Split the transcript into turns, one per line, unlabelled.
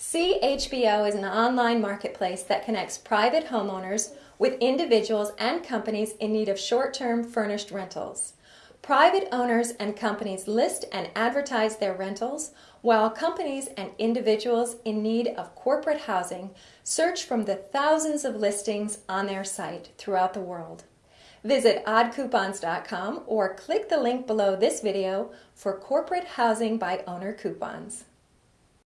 CHBO is an online marketplace that connects private homeowners with individuals and companies in need of short-term furnished rentals. Private owners and companies list and advertise their rentals, while companies and individuals in need of corporate housing search from the thousands of listings on their site throughout the world. Visit oddcoupons.com or click the link below this video for corporate housing by owner coupons.